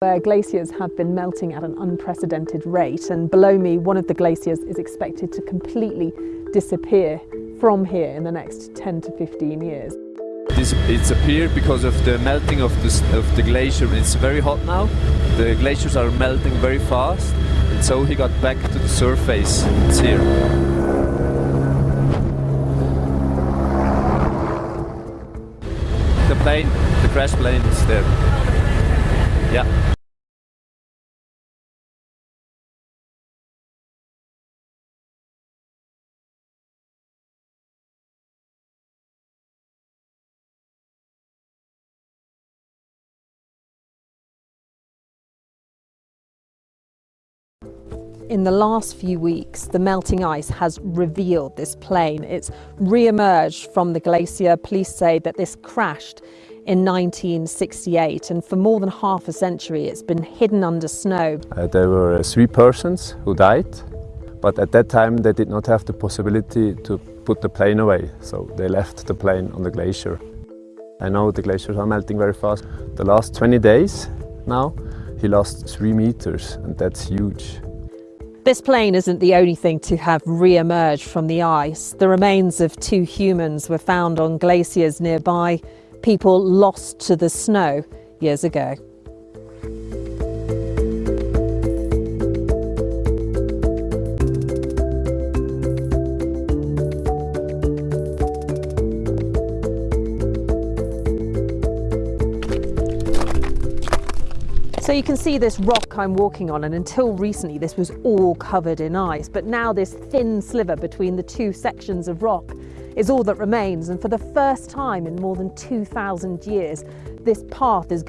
where glaciers have been melting at an unprecedented rate and below me one of the glaciers is expected to completely disappear from here in the next 10 to 15 years. It's appeared because of the melting of the, of the glacier. It's very hot now. The glaciers are melting very fast and so he got back to the surface. It's here. The plane, the crash plane is there. Yeah. In the last few weeks, the melting ice has revealed this plane. It's re-emerged from the glacier. Police say that this crashed in 1968 and for more than half a century it's been hidden under snow. Uh, there were three persons who died, but at that time they did not have the possibility to put the plane away, so they left the plane on the glacier. I know the glaciers are melting very fast. The last 20 days now, he lost three meters and that's huge. This plane isn't the only thing to have re-emerged from the ice. The remains of two humans were found on glaciers nearby, people lost to the snow years ago. So you can see this rock I'm walking on and until recently this was all covered in ice but now this thin sliver between the two sections of rock is all that remains and for the first time in more than 2,000 years this path is going